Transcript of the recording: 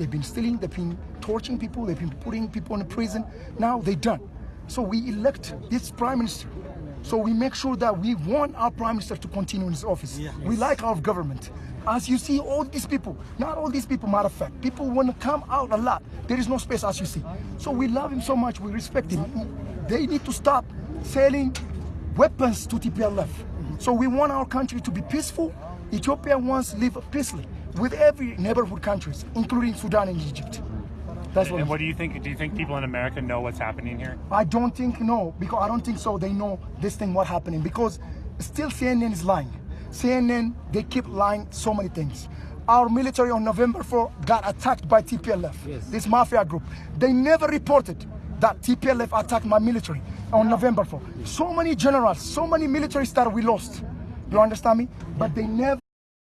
They've been stealing, they've been torturing people, they've been putting people in prison. Now they're done. So we elect this prime minister. So we make sure that we want our prime minister to continue in his office. Yeah. We like our government. As you see, all these people, not all these people, matter of fact, people want to come out a lot. There is no space, as you see. So we love him so much, we respect him. They need to stop selling weapons to TPLF. So we want our country to be peaceful. Ethiopia wants to live peacefully with every neighborhood countries, including Sudan and Egypt. That's what. And what do you think? Do you think people in America know what's happening here? I don't think no, because I don't think so. They know this thing what happening because still CNN is lying. CNN they keep lying so many things. Our military on November 4 got attacked by TPLF, this mafia group. They never reported that TPLF attacked my military on November 4. So many generals, so many military stars we lost. You understand me? But they never